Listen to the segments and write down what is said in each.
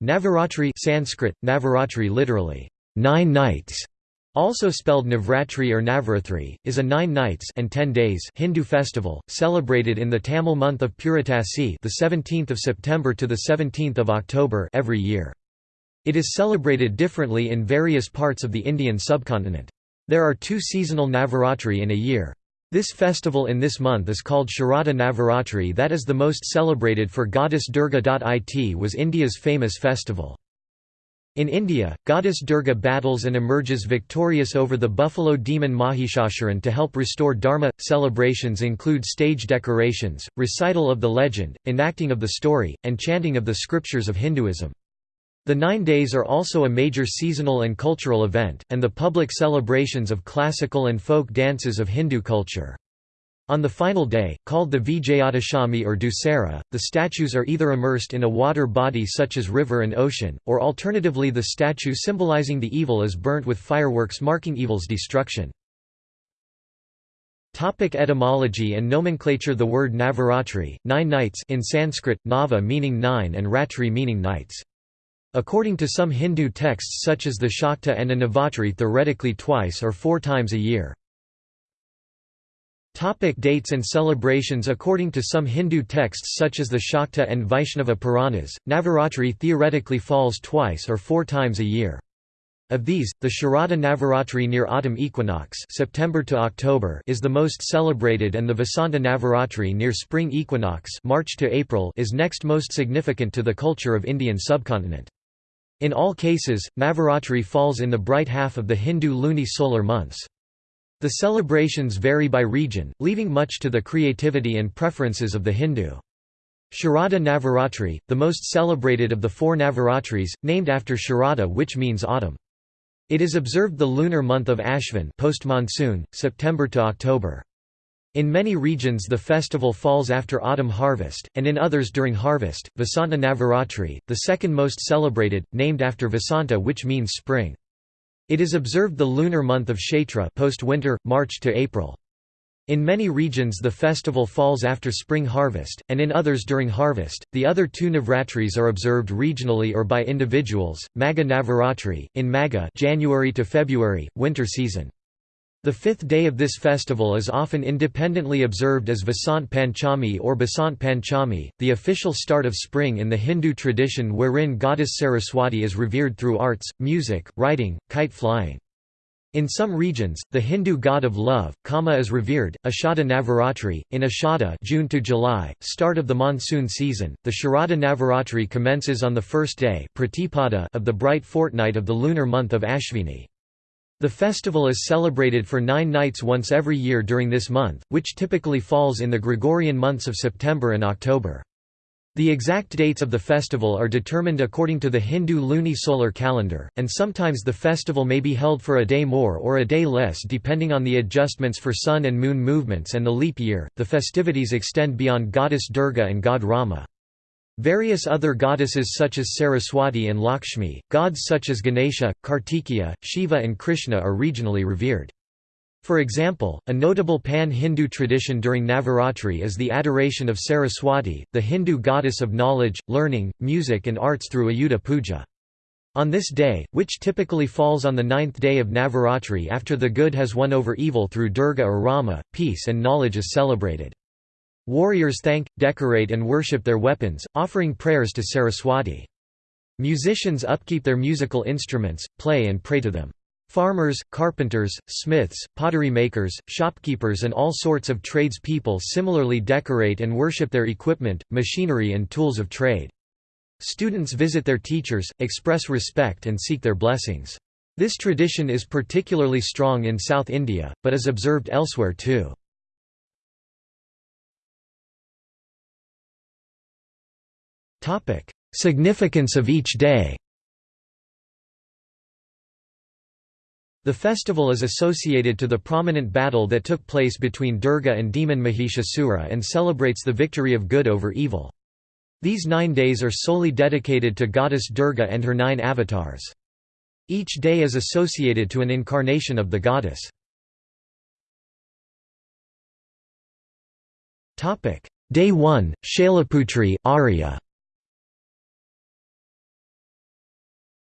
Navaratri Sanskrit, Navaratri literally, nine nights, also spelled Navratri or Navarathri, is a nine nights and ten days Hindu festival, celebrated in the Tamil month of Puratasi the 17th of September to the 17th of October every year. It is celebrated differently in various parts of the Indian subcontinent. There are two seasonal Navaratri in a year. This festival in this month is called Sharada Navaratri that is the most celebrated for goddess Durga. It was India's famous festival. In India, goddess Durga battles and emerges victorious over the buffalo demon Mahishasuran to help restore dharma. Celebrations include stage decorations, recital of the legend, enacting of the story, and chanting of the scriptures of Hinduism. The nine days are also a major seasonal and cultural event, and the public celebrations of classical and folk dances of Hindu culture. On the final day, called the Vijayadashami or Dussehra, the statues are either immersed in a water body such as river and ocean, or alternatively the statue symbolizing the evil is burnt with fireworks marking evil's destruction. Topic etymology and nomenclature The word Navaratri, nine nights in Sanskrit, Nava meaning nine and Ratri meaning nights. According to some Hindu texts such as the Shakta and a Navatri theoretically twice or four times a year. Topic dates and celebrations According to some Hindu texts such as the Shakta and Vaishnava Puranas, Navaratri theoretically falls twice or four times a year. Of these, the Sharada Navaratri near autumn equinox September to October is the most celebrated and the Vasanta Navaratri near spring equinox March to April is next most significant to the culture of Indian subcontinent. In all cases, Navaratri falls in the bright half of the Hindu luni-solar months. The celebrations vary by region, leaving much to the creativity and preferences of the Hindu. Sharada Navaratri, the most celebrated of the four Navaratris, named after Sharada which means autumn. It is observed the lunar month of Ashvin post-monsoon, September to October. In many regions the festival falls after autumn harvest, and in others during harvest. Vasanta Navaratri, the second most celebrated, named after Vasanta which means spring. It is observed the lunar month of Chaitra post-winter, March to April. In many regions the festival falls after spring harvest, and in others during harvest. The other two Navratris are observed regionally or by individuals. Magha Navaratri, in Magha January to February, winter season. The fifth day of this festival is often independently observed as Vasant Panchami or Basant Panchami, the official start of spring in the Hindu tradition wherein goddess Saraswati is revered through arts, music, writing, kite flying. In some regions, the Hindu god of love, Kama is revered. Ashada Navaratri, in Ashada June to July, start of the monsoon season, the Sharada Navaratri commences on the first day of the bright fortnight of the lunar month of Ashvini. The festival is celebrated for nine nights once every year during this month, which typically falls in the Gregorian months of September and October. The exact dates of the festival are determined according to the Hindu luni-solar calendar, and sometimes the festival may be held for a day more or a day less depending on the adjustments for sun and moon movements and the leap year. The festivities extend beyond goddess Durga and god Rama. Various other goddesses such as Saraswati and Lakshmi, gods such as Ganesha, Kartikeya, Shiva and Krishna are regionally revered. For example, a notable pan-Hindu tradition during Navaratri is the adoration of Saraswati, the Hindu goddess of knowledge, learning, music and arts through Ayudha Puja. On this day, which typically falls on the ninth day of Navaratri after the good has won over evil through Durga or Rama, peace and knowledge is celebrated. Warriors thank, decorate and worship their weapons, offering prayers to Saraswati. Musicians upkeep their musical instruments, play and pray to them. Farmers, carpenters, smiths, pottery makers, shopkeepers and all sorts of tradespeople similarly decorate and worship their equipment, machinery and tools of trade. Students visit their teachers, express respect and seek their blessings. This tradition is particularly strong in South India, but is observed elsewhere too. Significance of each day The festival is associated to the prominent battle that took place between Durga and demon Mahishasura and celebrates the victory of good over evil. These nine days are solely dedicated to goddess Durga and her nine avatars. Each day is associated to an incarnation of the goddess. Day 1, Shailaputri Arya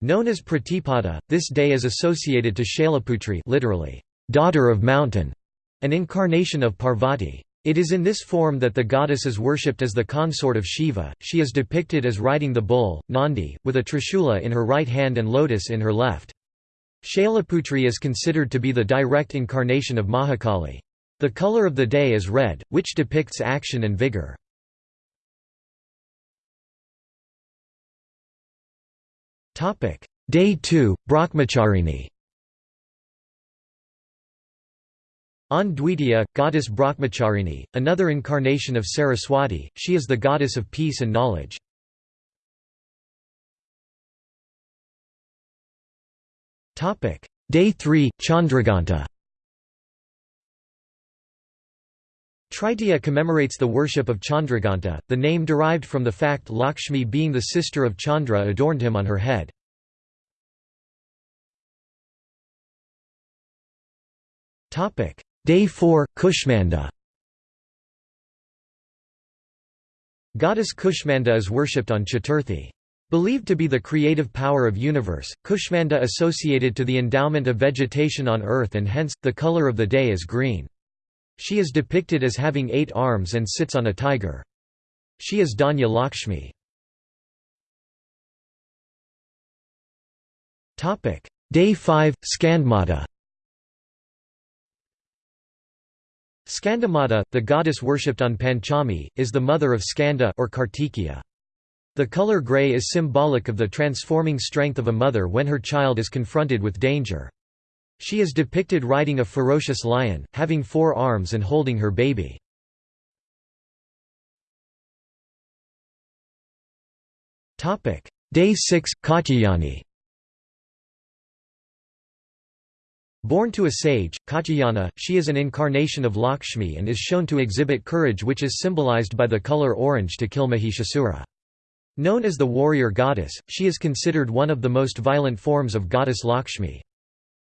Known as Pratipada, this day is associated to Shailaputri literally, daughter of mountain, an incarnation of Parvati. It is in this form that the goddess is worshipped as the consort of Shiva. She is depicted as riding the bull, Nandi, with a trishula in her right hand and lotus in her left. Shailaputri is considered to be the direct incarnation of Mahakali. The color of the day is red, which depicts action and vigor. Day 2, Brahmacharini. On Dvitiya, goddess Brahmacharini, another incarnation of Saraswati, she is the goddess of peace and knowledge. Day 3, Chandraghanta Tritiya commemorates the worship of Chandraghanta, the name derived from the fact Lakshmi being the sister of Chandra adorned him on her head. Day 4, Kushmanda Goddess Kushmanda is worshipped on Chaturthi. Believed to be the creative power of universe, Kushmanda associated to the endowment of vegetation on earth and hence, the color of the day is green. She is depicted as having eight arms and sits on a tiger. She is Dhanya Lakshmi. Day 5, Skandamata Skandamata, the goddess worshipped on Panchami, is the mother of Skanda or Kartikeya. The color gray is symbolic of the transforming strength of a mother when her child is confronted with danger. She is depicted riding a ferocious lion, having four arms and holding her baby. Day 6, Katyayani Born to a sage, Katyayana, she is an incarnation of Lakshmi and is shown to exhibit courage which is symbolized by the color orange to kill Mahishasura. Known as the warrior goddess, she is considered one of the most violent forms of goddess Lakshmi.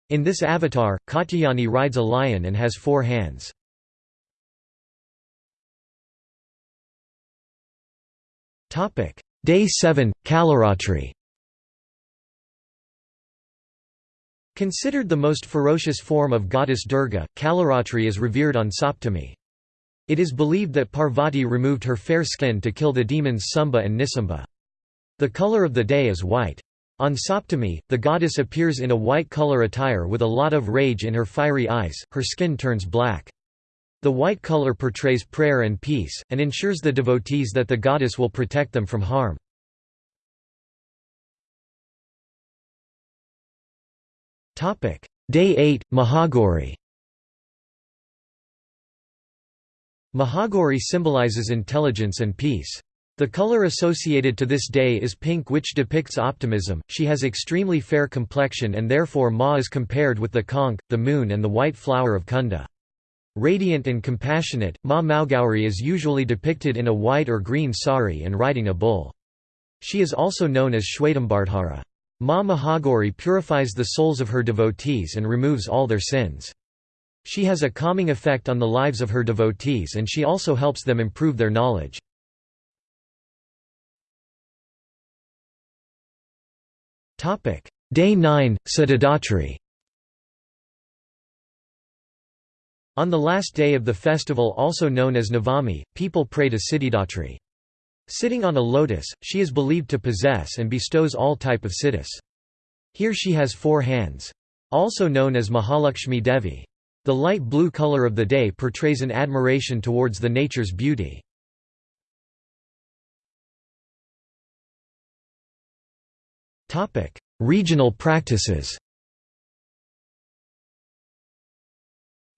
In this avatar, Katyayani rides a lion and has four hands. Day 7, Kalaratri Considered the most ferocious form of goddess Durga, Kalaratri is revered on Saptami. It is believed that Parvati removed her fair skin to kill the demons Sumba and Nisamba. The color of the day is white. On Saptami, the goddess appears in a white color attire with a lot of rage in her fiery eyes, her skin turns black. The white color portrays prayer and peace, and ensures the devotees that the goddess will protect them from harm. Day 8, Mahagauri Mahagauri symbolizes intelligence and peace. The color associated to this day is pink which depicts optimism, she has extremely fair complexion and therefore Ma is compared with the conch, the moon and the white flower of Kunda. Radiant and compassionate, Ma Mahagauri is usually depicted in a white or green sari and riding a bull. She is also known as Shwetambardhara. Ma Mahagauri purifies the souls of her devotees and removes all their sins. She has a calming effect on the lives of her devotees and she also helps them improve their knowledge. Day 9, Siddhidatri On the last day of the festival also known as Navami, people pray to Siddhidatri. Sitting on a lotus, she is believed to possess and bestows all type of siddhis. Here she has four hands. Also known as Mahalakshmi Devi. The light blue color of the day portrays an admiration towards the nature's beauty. Regional practices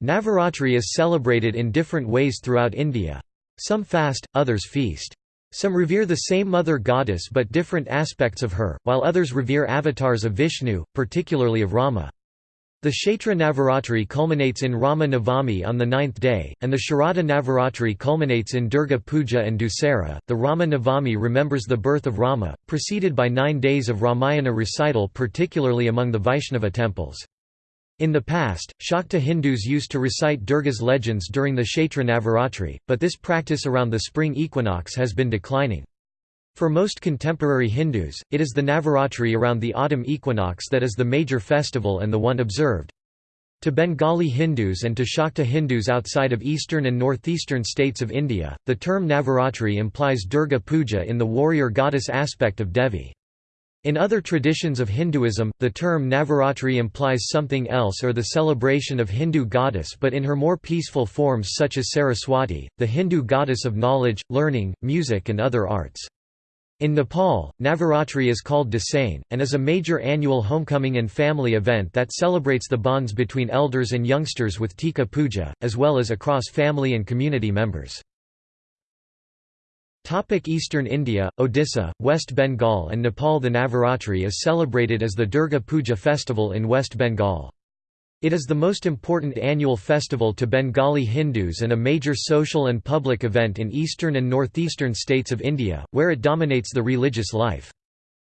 Navaratri is celebrated in different ways throughout India. Some fast, others feast. Some revere the same mother goddess but different aspects of her, while others revere avatars of Vishnu, particularly of Rama. The Chaitra Navaratri culminates in Rama Navami on the ninth day, and the Sharada Navaratri culminates in Durga Puja and Dussehra. The Rama Navami remembers the birth of Rama, preceded by nine days of Ramayana recital, particularly among the Vaishnava temples. In the past, Shakta Hindus used to recite Durga's legends during the Chaitra Navaratri, but this practice around the spring equinox has been declining. For most contemporary Hindus, it is the Navaratri around the autumn equinox that is the major festival and the one observed. To Bengali Hindus and to Shakta Hindus outside of eastern and northeastern states of India, the term Navaratri implies Durga Puja in the warrior goddess aspect of Devi. In other traditions of Hinduism, the term Navaratri implies something else or the celebration of Hindu goddess but in her more peaceful forms such as Saraswati, the Hindu goddess of knowledge, learning, music and other arts. In Nepal, Navaratri is called Dasain, and is a major annual homecoming and family event that celebrates the bonds between elders and youngsters with Tika Puja, as well as across family and community members. Eastern India, Odisha, West Bengal and Nepal The Navaratri is celebrated as the Durga Puja festival in West Bengal. It is the most important annual festival to Bengali Hindus and a major social and public event in eastern and northeastern states of India, where it dominates the religious life.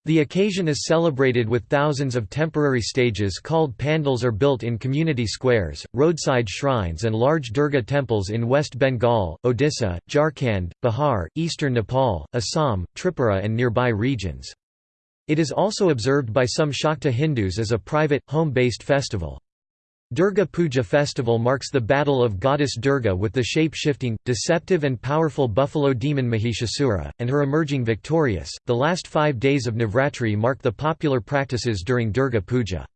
The occasion is celebrated with thousands of temporary stages called pandals are built in community squares, roadside shrines and large Durga temples in West Bengal, Odisha, Jharkhand, Bihar, eastern Nepal, Assam, Tripura and nearby regions. It is also observed by some Shakta Hindus as a private, home-based festival. Durga Puja festival marks the battle of goddess Durga with the shape-shifting, deceptive and powerful buffalo demon Mahishasura, and her emerging victorious. The last five days of Navratri mark the popular practices during Durga Puja.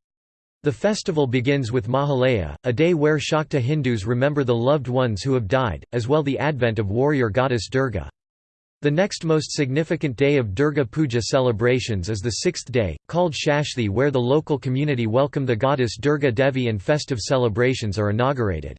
The festival begins with Mahalaya, a day where Shakta Hindus remember the loved ones who have died, as well the advent of warrior goddess Durga. The next most significant day of Durga Puja celebrations is the sixth day, called Shashthi where the local community welcome the goddess Durga Devi and festive celebrations are inaugurated.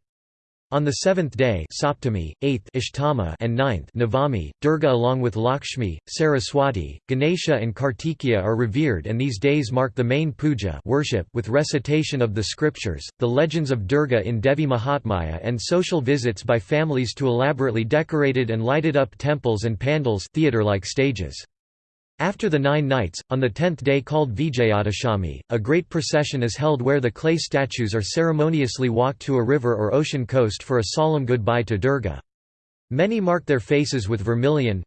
On the seventh day Saptami, eighth Ashtama and ninth Navami, Durga along with Lakshmi, Saraswati, Ganesha and Kartikeya are revered and these days mark the main puja worship with recitation of the scriptures, the legends of Durga in Devi Mahatmya and social visits by families to elaborately decorated and lighted up temples and pandals theatre-like stages. After the nine nights, on the tenth day called Vijayadashami, a great procession is held where the clay statues are ceremoniously walked to a river or ocean coast for a solemn goodbye to Durga. Many mark their faces with vermilion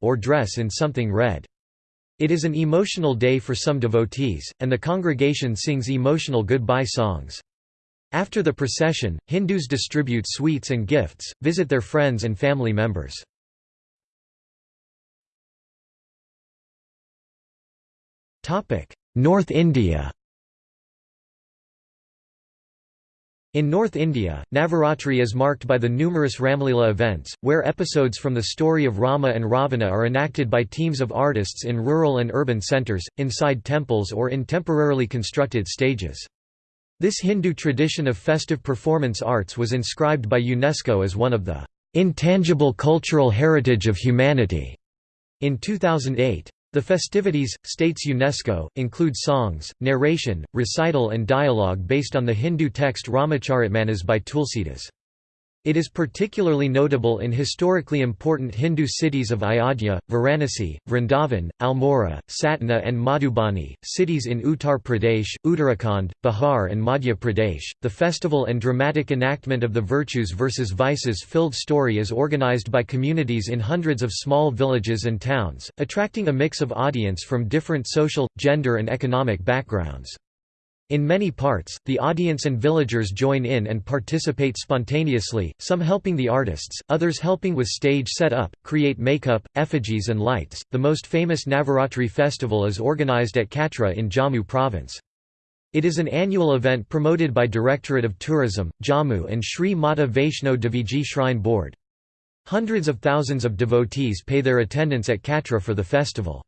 or dress in something red. It is an emotional day for some devotees, and the congregation sings emotional goodbye songs. After the procession, Hindus distribute sweets and gifts, visit their friends and family members. North India In North India, Navaratri is marked by the numerous Ramlila events, where episodes from the story of Rama and Ravana are enacted by teams of artists in rural and urban centres, inside temples or in temporarily constructed stages. This Hindu tradition of festive performance arts was inscribed by UNESCO as one of the "...intangible cultural heritage of humanity." in 2008. The festivities, states UNESCO, include songs, narration, recital and dialogue based on the Hindu text Ramacharitmanas by Tulsidas. It is particularly notable in historically important Hindu cities of Ayodhya, Varanasi, Vrindavan, Almora, Satna and Madhubani, cities in Uttar Pradesh, Uttarakhand, Bihar and Madhya Pradesh. The festival and dramatic enactment of the virtues versus vices filled story is organized by communities in hundreds of small villages and towns, attracting a mix of audience from different social, gender and economic backgrounds. In many parts, the audience and villagers join in and participate spontaneously, some helping the artists, others helping with stage set-up, create makeup, effigies and lights. The most famous Navaratri festival is organized at Katra in Jammu province. It is an annual event promoted by Directorate of Tourism, Jammu and Sri Mata Vaishno Deviji Shrine Board. Hundreds of thousands of devotees pay their attendance at Katra for the festival.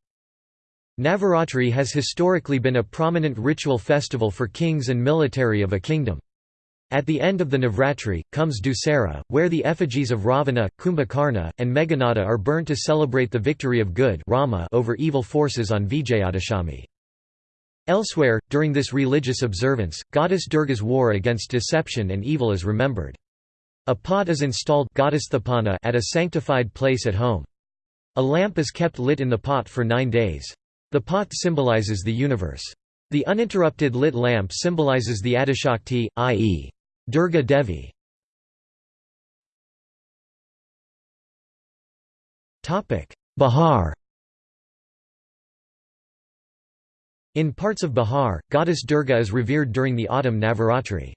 Navaratri has historically been a prominent ritual festival for kings and military of a kingdom. At the end of the Navratri, comes Dussehra, where the effigies of Ravana, Kumbhakarna, and Meghanada are burnt to celebrate the victory of good Rama over evil forces on Vijayadashami. Elsewhere, during this religious observance, goddess Durga's war against deception and evil is remembered. A pot is installed at a sanctified place at home. A lamp is kept lit in the pot for nine days. The pot symbolizes the universe. The uninterrupted lit lamp symbolizes the Adishakti, i.e. Durga Devi. Bihar In parts of Bihar, goddess Durga is revered during the autumn Navaratri.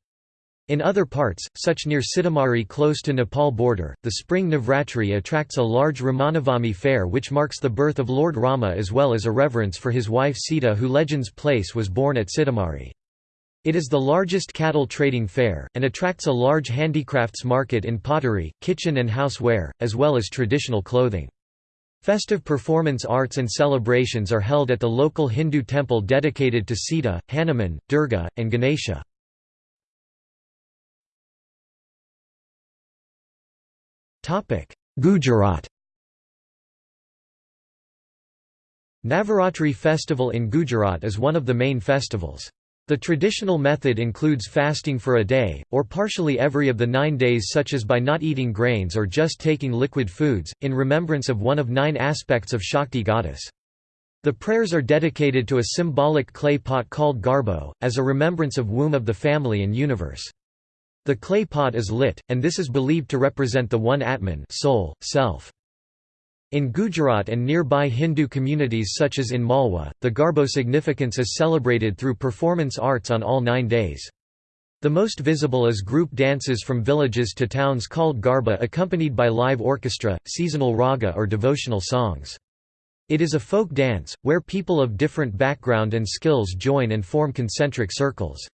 In other parts, such near Sitamarhi close to Nepal border, the spring Navratri attracts a large Ramanavami fair which marks the birth of Lord Rama as well as a reverence for his wife Sita who legends place was born at Sitamarhi. It is the largest cattle trading fair, and attracts a large handicrafts market in pottery, kitchen and houseware, as well as traditional clothing. Festive performance arts and celebrations are held at the local Hindu temple dedicated to Sita, Hanuman, Durga, and Ganesha. Gujarat Navaratri festival in Gujarat is one of the main festivals. The traditional method includes fasting for a day, or partially every of the nine days such as by not eating grains or just taking liquid foods, in remembrance of one of nine aspects of Shakti goddess. The prayers are dedicated to a symbolic clay pot called garbo, as a remembrance of womb of the family and universe. The clay pot is lit, and this is believed to represent the one Atman soul, self. In Gujarat and nearby Hindu communities such as in Malwa, the Garbo significance is celebrated through performance arts on all nine days. The most visible is group dances from villages to towns called Garba accompanied by live orchestra, seasonal raga or devotional songs. It is a folk dance, where people of different background and skills join and form concentric circles.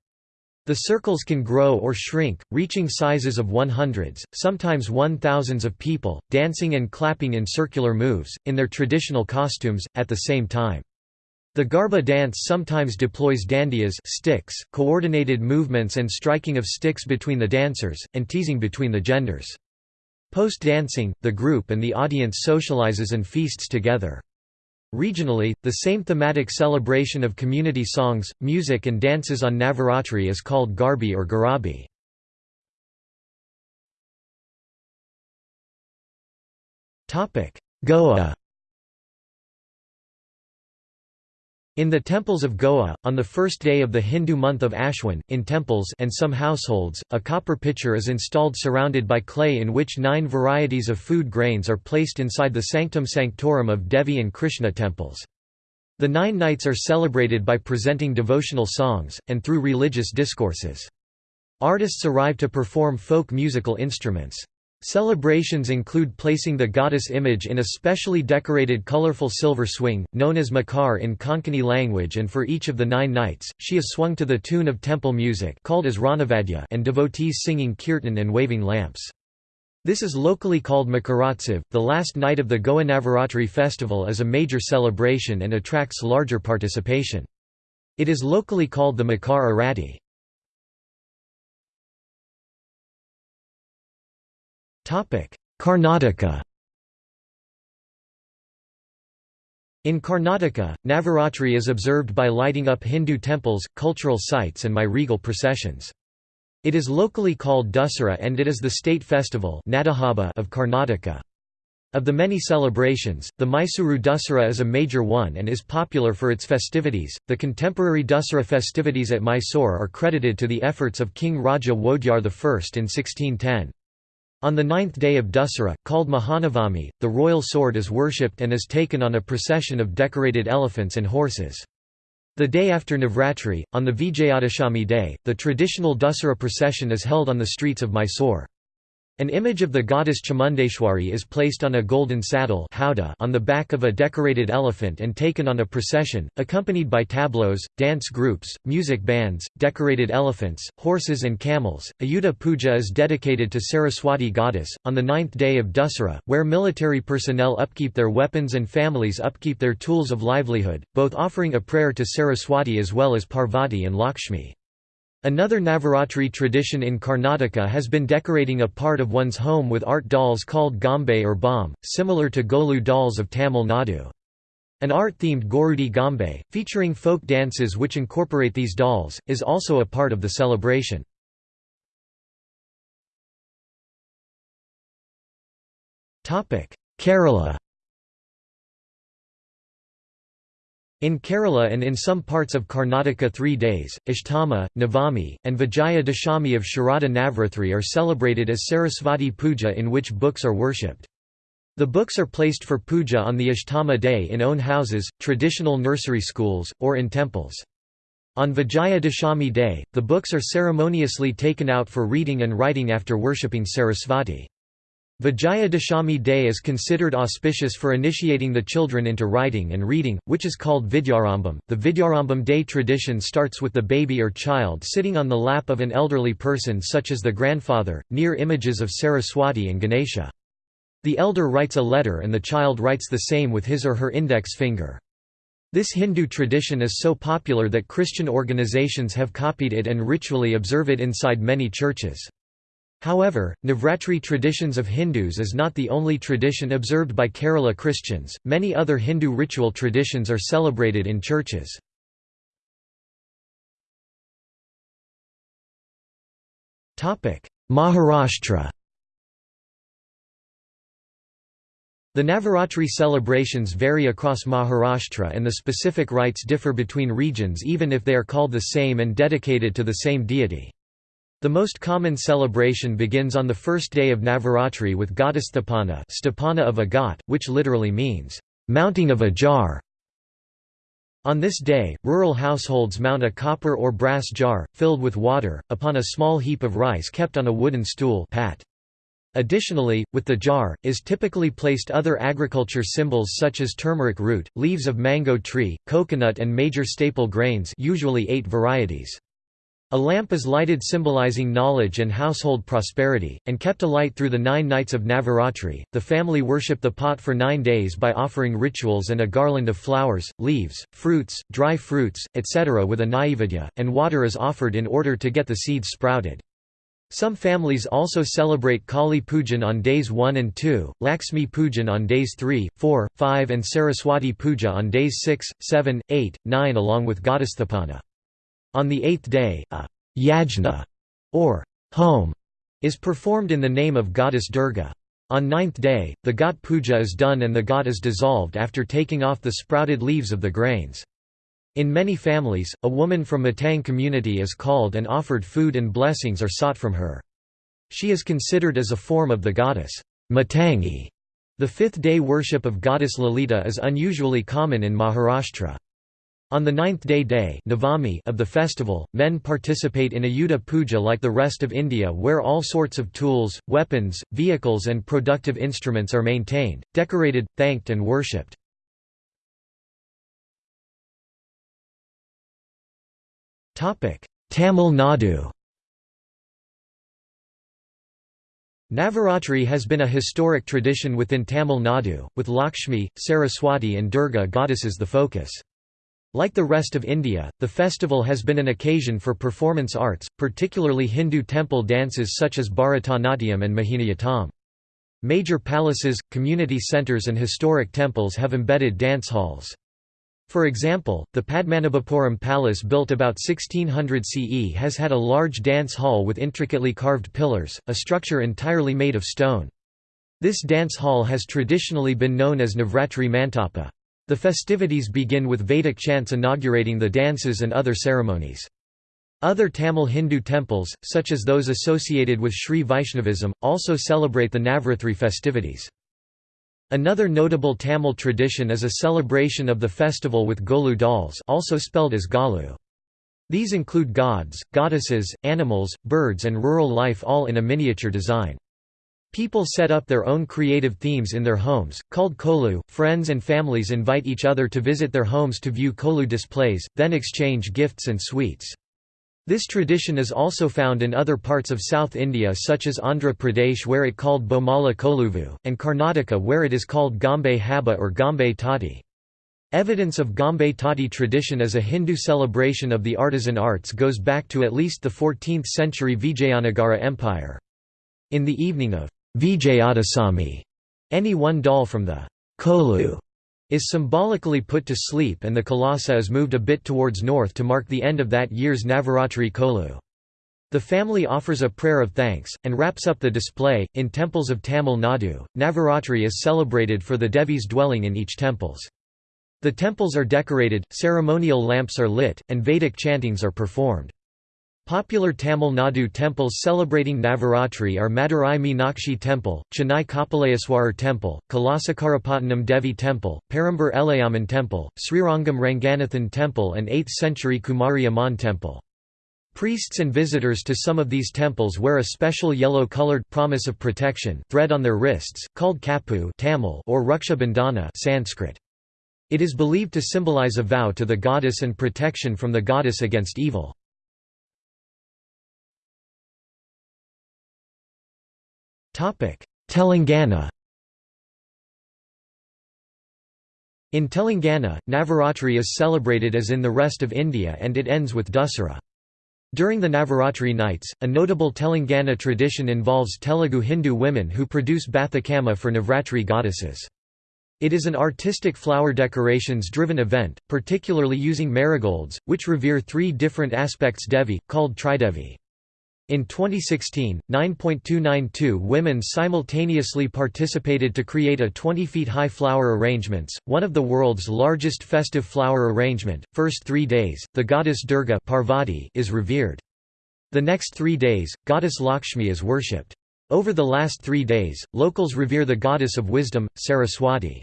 The circles can grow or shrink, reaching sizes of one-hundreds, sometimes one-thousands of people, dancing and clapping in circular moves, in their traditional costumes, at the same time. The Garba dance sometimes deploys dandias sticks, coordinated movements and striking of sticks between the dancers, and teasing between the genders. Post-dancing, the group and the audience socializes and feasts together. Regionally, the same thematic celebration of community songs, music and dances on Navaratri is called Garbi or Garabi. Goa In the temples of Goa, on the first day of the Hindu month of Ashwin, in temples and some households, a copper pitcher is installed surrounded by clay in which nine varieties of food grains are placed inside the sanctum sanctorum of Devi and Krishna temples. The nine nights are celebrated by presenting devotional songs, and through religious discourses. Artists arrive to perform folk musical instruments. Celebrations include placing the goddess image in a specially decorated colorful silver swing, known as makar in Konkani language and for each of the nine nights, she is swung to the tune of temple music called as Ranavadya and devotees singing kirtan and waving lamps. This is locally called Makaratsav. The last night of the Goa Navaratri festival is a major celebration and attracts larger participation. It is locally called the Makar Arati. Karnataka In Karnataka, Navaratri is observed by lighting up Hindu temples, cultural sites and by regal processions. It is locally called Dussehra and it is the state festival of Karnataka. Of the many celebrations, the Mysuru Dussehra is a major one and is popular for its festivities. The contemporary Dussehra festivities at Mysore are credited to the efforts of King Raja Wodeyar I in 1610. On the ninth day of Dussehra, called Mahanavami, the royal sword is worshipped and is taken on a procession of decorated elephants and horses. The day after Navratri, on the Vijayadashami day, the traditional Dussehra procession is held on the streets of Mysore. An image of the goddess Chamundeshwari is placed on a golden saddle on the back of a decorated elephant and taken on a procession, accompanied by tableaux, dance groups, music bands, decorated elephants, horses and camels. Ayudha Puja is dedicated to Saraswati goddess, on the ninth day of Dussehra, where military personnel upkeep their weapons and families upkeep their tools of livelihood, both offering a prayer to Saraswati as well as Parvati and Lakshmi. Another Navaratri tradition in Karnataka has been decorating a part of one's home with art dolls called Gambe or Bomb, similar to Golu dolls of Tamil Nadu. An art-themed Gorudi Gambe, featuring folk dances which incorporate these dolls, is also a part of the celebration. Kerala In Kerala and in some parts of Karnataka three days, Ashtama, Navami, and Vijaya Dashami of Sharada Navratri are celebrated as Sarasvati Puja in which books are worshipped. The books are placed for puja on the Ashtama day in own houses, traditional nursery schools, or in temples. On Vijaya Dashami day, the books are ceremoniously taken out for reading and writing after worshipping Sarasvati. Vijaya Dashami day is considered auspicious for initiating the children into writing and reading, which is called Vidyarambam. The Vidyarambam day tradition starts with the baby or child sitting on the lap of an elderly person such as the grandfather, near images of Saraswati and Ganesha. The elder writes a letter and the child writes the same with his or her index finger. This Hindu tradition is so popular that Christian organizations have copied it and ritually observe it inside many churches. However, Navratri traditions of Hindus is not the only tradition observed by Kerala Christians, many other Hindu ritual traditions are celebrated in churches. Maharashtra The Navaratri celebrations vary across Maharashtra and the specific rites differ between regions even if they are called the same and dedicated to the same deity. The most common celebration begins on the first day of Navaratri with Ghatastapana Stapana of a ghat, which literally means, "...mounting of a jar". On this day, rural households mount a copper or brass jar, filled with water, upon a small heap of rice kept on a wooden stool pat. Additionally, with the jar, is typically placed other agriculture symbols such as turmeric root, leaves of mango tree, coconut and major staple grains usually eight varieties. A lamp is lighted symbolizing knowledge and household prosperity, and kept alight through the nine nights of Navaratri. The family worship the pot for nine days by offering rituals and a garland of flowers, leaves, fruits, dry fruits, etc. with a naivedya, and water is offered in order to get the seeds sprouted. Some families also celebrate Kali Pujan on days 1 and 2, Lakshmi Pujan on days 3, 4, 5 and Saraswati Puja on days 6, 7, 8, 9 along with Ghatastapana. On the eighth day, a yajna, or home, is performed in the name of goddess Durga. On ninth day, the ghat puja is done and the ghat is dissolved after taking off the sprouted leaves of the grains. In many families, a woman from Matang community is called and offered food and blessings are sought from her. She is considered as a form of the goddess Matangi. The fifth-day worship of goddess Lalita is unusually common in Maharashtra. On the ninth-day day Navami of the festival, men participate in Ayudha Puja like the rest of India where all sorts of tools, weapons, vehicles and productive instruments are maintained, decorated, thanked and worshipped. Tamil Nadu Navaratri has been a historic tradition within Tamil Nadu, with Lakshmi, Saraswati and Durga goddesses the focus. Like the rest of India, the festival has been an occasion for performance arts, particularly Hindu temple dances such as Bharatanatyam and Mohiniyattam. Major palaces, community centres and historic temples have embedded dance halls. For example, the Padmanabhapuram Palace built about 1600 CE has had a large dance hall with intricately carved pillars, a structure entirely made of stone. This dance hall has traditionally been known as Navratri Mantapa. The festivities begin with Vedic chants inaugurating the dances and other ceremonies. Other Tamil Hindu temples, such as those associated with Sri Vaishnavism, also celebrate the Navratri festivities. Another notable Tamil tradition is a celebration of the festival with Golu dolls also spelled as Galu. These include gods, goddesses, animals, birds and rural life all in a miniature design. People set up their own creative themes in their homes, called kolu. Friends and families invite each other to visit their homes to view kolu displays, then exchange gifts and sweets. This tradition is also found in other parts of South India such as Andhra Pradesh where it called Bomala Koluvu, and Karnataka where it is called Gambe Haba or Gambe Tati. Evidence of Gambe Tati tradition as a Hindu celebration of the artisan arts goes back to at least the 14th century Vijayanagara Empire. In the evening of Vijayadasami. Any one doll from the Kolu is symbolically put to sleep and the Kalasa is moved a bit towards north to mark the end of that year's Navaratri Kolu. The family offers a prayer of thanks, and wraps up the display. In temples of Tamil Nadu, Navaratri is celebrated for the Devis dwelling in each temples. The temples are decorated, ceremonial lamps are lit, and Vedic chantings are performed. Popular Tamil Nadu temples celebrating Navaratri are Madurai Meenakshi Temple, Chennai Kapaleswarar Temple, Kalasakarapatnam Devi Temple, Perambur Elayamman Temple, Srirangam Ranganathan Temple and 8th century Kumari Amman Temple. Priests and visitors to some of these temples wear a special yellow-colored promise of protection thread on their wrists, called kapu Tamil or Raksha Sanskrit. It is believed to symbolize a vow to the goddess and protection from the goddess against evil. Telangana In Telangana, Navaratri is celebrated as in the rest of India and it ends with Dussehra. During the Navaratri nights, a notable Telangana tradition involves Telugu Hindu women who produce Bathukamma for Navratri goddesses. It is an artistic flower decorations-driven event, particularly using marigolds, which revere three different aspects Devi, called Tridevi. In 2016, 9.292 women simultaneously participated to create a 20 feet high flower arrangements, one of the world's largest festive flower arrangement. First 3 days, the goddess Durga Parvati is revered. The next 3 days, goddess Lakshmi is worshipped. Over the last 3 days, locals revere the goddess of wisdom, Saraswati.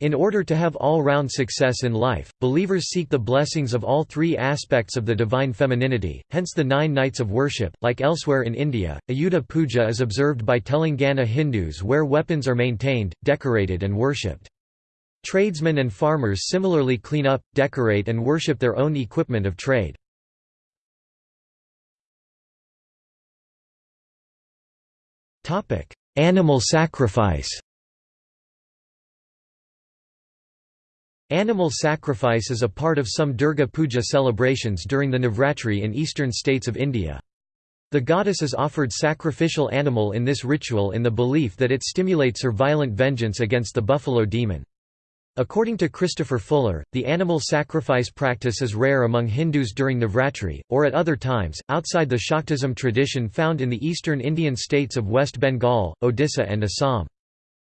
In order to have all-round success in life, believers seek the blessings of all three aspects of the divine femininity, hence the nine nights of worship. Like elsewhere in India, Ayudha Puja is observed by Telangana Hindus where weapons are maintained, decorated and worshipped. Tradesmen and farmers similarly clean up, decorate and worship their own equipment of trade. Animal sacrifice Animal sacrifice is a part of some Durga Puja celebrations during the Navratri in eastern states of India. The goddess is offered sacrificial animal in this ritual in the belief that it stimulates her violent vengeance against the buffalo demon. According to Christopher Fuller, the animal sacrifice practice is rare among Hindus during Navratri, or at other times, outside the Shaktism tradition found in the eastern Indian states of West Bengal, Odisha and Assam.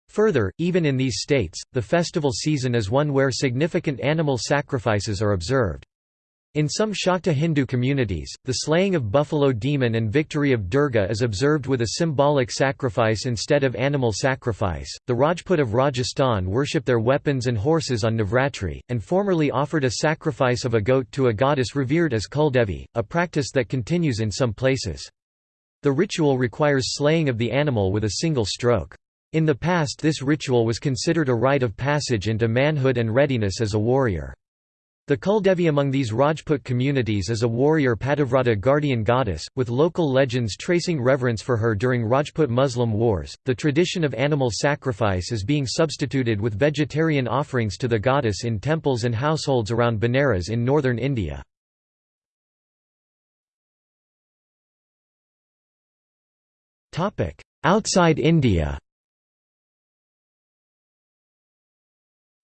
Further, even in these states, the festival season is one where significant animal sacrifices are observed. In some Shakta Hindu communities, the slaying of buffalo demon and victory of Durga is observed with a symbolic sacrifice instead of animal sacrifice. The Rajput of Rajasthan worship their weapons and horses on Navratri, and formerly offered a sacrifice of a goat to a goddess revered as Kuldevi, a practice that continues in some places. The ritual requires slaying of the animal with a single stroke. In the past this ritual was considered a rite of passage into manhood and readiness as a warrior. The Kuldevi among these Rajput communities is a warrior Pativrata guardian goddess, with local legends tracing reverence for her during Rajput Muslim wars. The tradition of animal sacrifice is being substituted with vegetarian offerings to the goddess in temples and households around Benares in northern India. Outside India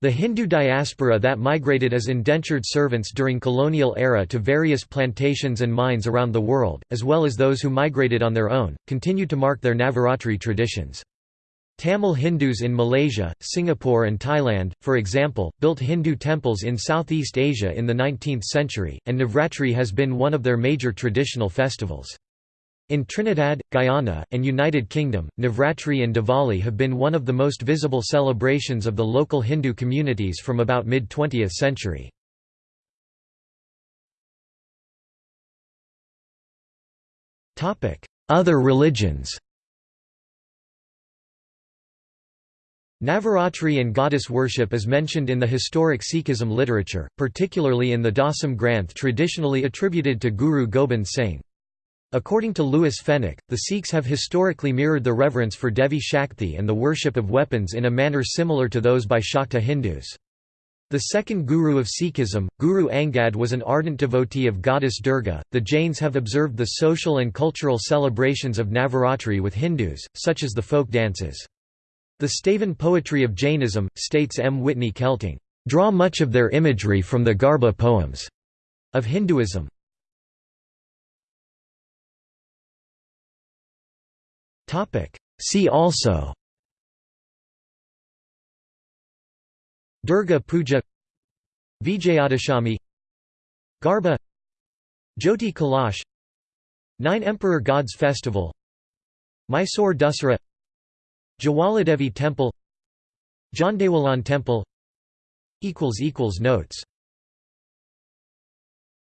The Hindu diaspora that migrated as indentured servants during colonial era to various plantations and mines around the world, as well as those who migrated on their own, continue to mark their Navaratri traditions. Tamil Hindus in Malaysia, Singapore and Thailand, for example, built Hindu temples in Southeast Asia in the 19th century, and Navratri has been one of their major traditional festivals. In Trinidad, Guyana, and United Kingdom, Navratri and Diwali have been one of the most visible celebrations of the local Hindu communities from about mid-20th century. Other religions Navaratri and goddess worship is mentioned in the historic Sikhism literature, particularly in the Dasam Granth traditionally attributed to Guru Gobind Singh. According to Louis Fenech, the Sikhs have historically mirrored the reverence for Devi Shakti and the worship of weapons in a manner similar to those by Shakta Hindus. The second guru of Sikhism, Guru Angad was an ardent devotee of goddess Durga. The Jains have observed the social and cultural celebrations of Navaratri with Hindus, such as the folk dances. The Stavan poetry of Jainism, states M. Whitney Kelting, draw much of their imagery from the Garba poems of Hinduism. See also Durga Puja Vijayadashami Garba Jyoti Kalash Nine Emperor Gods Festival Mysore Dussehra Jwaladevi Temple Jandewalan Temple Notes